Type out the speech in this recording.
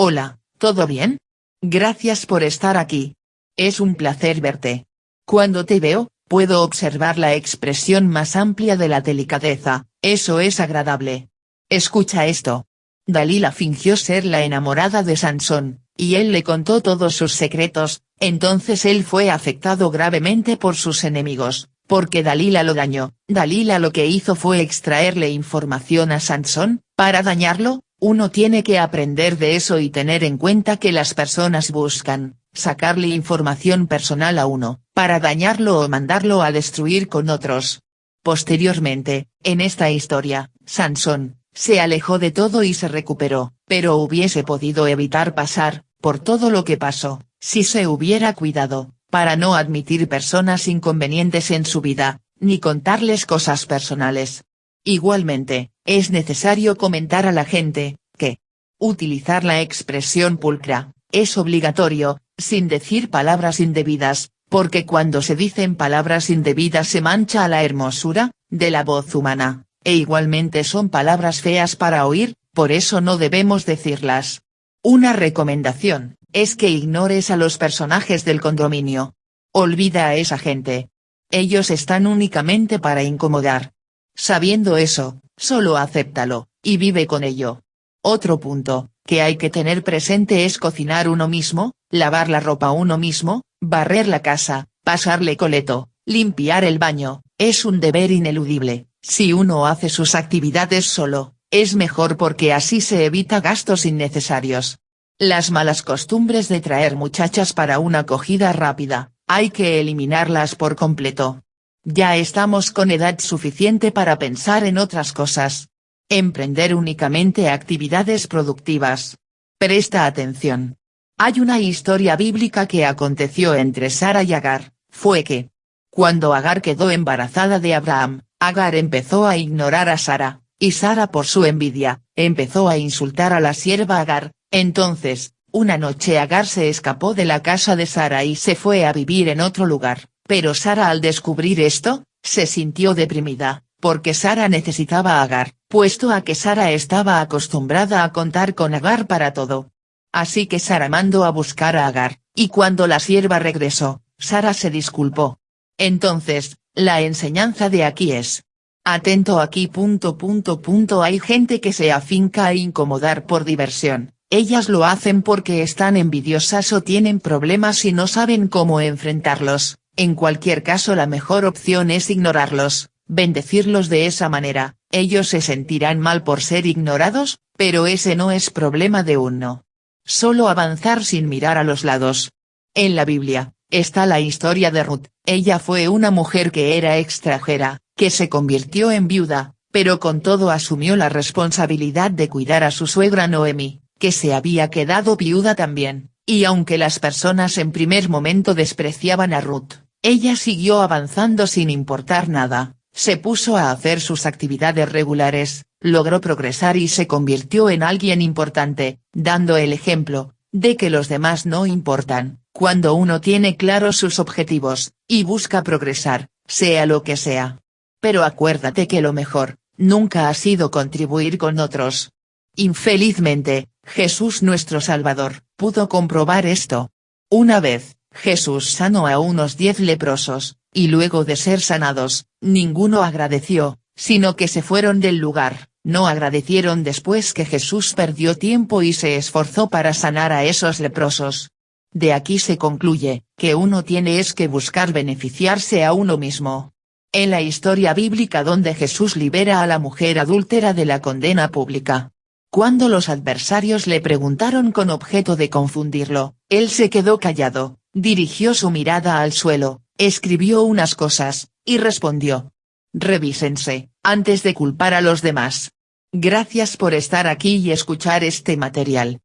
Hola, ¿todo bien? Gracias por estar aquí. Es un placer verte. Cuando te veo, puedo observar la expresión más amplia de la delicadeza, eso es agradable. Escucha esto. Dalila fingió ser la enamorada de Sansón, y él le contó todos sus secretos, entonces él fue afectado gravemente por sus enemigos, porque Dalila lo dañó. Dalila lo que hizo fue extraerle información a Sansón, para dañarlo, uno tiene que aprender de eso y tener en cuenta que las personas buscan, sacarle información personal a uno, para dañarlo o mandarlo a destruir con otros. Posteriormente, en esta historia, Sansón, se alejó de todo y se recuperó, pero hubiese podido evitar pasar, por todo lo que pasó, si se hubiera cuidado, para no admitir personas inconvenientes en su vida, ni contarles cosas personales. Igualmente, es necesario comentar a la gente, que utilizar la expresión pulcra, es obligatorio, sin decir palabras indebidas, porque cuando se dicen palabras indebidas se mancha a la hermosura, de la voz humana, e igualmente son palabras feas para oír, por eso no debemos decirlas. Una recomendación, es que ignores a los personajes del condominio. Olvida a esa gente. Ellos están únicamente para incomodar. Sabiendo eso, solo acéptalo, y vive con ello. Otro punto, que hay que tener presente es cocinar uno mismo, lavar la ropa uno mismo, barrer la casa, pasarle coleto, limpiar el baño, es un deber ineludible, si uno hace sus actividades solo, es mejor porque así se evita gastos innecesarios. Las malas costumbres de traer muchachas para una acogida rápida, hay que eliminarlas por completo. Ya estamos con edad suficiente para pensar en otras cosas. Emprender únicamente actividades productivas. Presta atención. Hay una historia bíblica que aconteció entre Sara y Agar, fue que, cuando Agar quedó embarazada de Abraham, Agar empezó a ignorar a Sara, y Sara por su envidia, empezó a insultar a la sierva Agar, entonces, una noche Agar se escapó de la casa de Sara y se fue a vivir en otro lugar. Pero Sara al descubrir esto, se sintió deprimida, porque Sara necesitaba Agar, puesto a que Sara estaba acostumbrada a contar con Agar para todo. Así que Sara mandó a buscar a Agar, y cuando la sierva regresó, Sara se disculpó. Entonces, la enseñanza de aquí es. Atento aquí punto punto punto hay gente que se afinca a incomodar por diversión, ellas lo hacen porque están envidiosas o tienen problemas y no saben cómo enfrentarlos, en cualquier caso la mejor opción es ignorarlos, bendecirlos de esa manera, ellos se sentirán mal por ser ignorados, pero ese no es problema de uno. Solo avanzar sin mirar a los lados. En la Biblia, está la historia de Ruth, ella fue una mujer que era extranjera, que se convirtió en viuda, pero con todo asumió la responsabilidad de cuidar a su suegra Noemi, que se había quedado viuda también, y aunque las personas en primer momento despreciaban a Ruth, ella siguió avanzando sin importar nada, se puso a hacer sus actividades regulares, logró progresar y se convirtió en alguien importante, dando el ejemplo, de que los demás no importan, cuando uno tiene claros sus objetivos, y busca progresar, sea lo que sea. Pero acuérdate que lo mejor, nunca ha sido contribuir con otros. Infelizmente, Jesús nuestro Salvador, pudo comprobar esto. Una vez, Jesús sanó a unos diez leprosos, y luego de ser sanados, ninguno agradeció, sino que se fueron del lugar, no agradecieron después que Jesús perdió tiempo y se esforzó para sanar a esos leprosos. De aquí se concluye, que uno tiene es que buscar beneficiarse a uno mismo. En la historia bíblica donde Jesús libera a la mujer adúltera de la condena pública. Cuando los adversarios le preguntaron con objeto de confundirlo, él se quedó callado, Dirigió su mirada al suelo, escribió unas cosas, y respondió. Revísense, antes de culpar a los demás. Gracias por estar aquí y escuchar este material.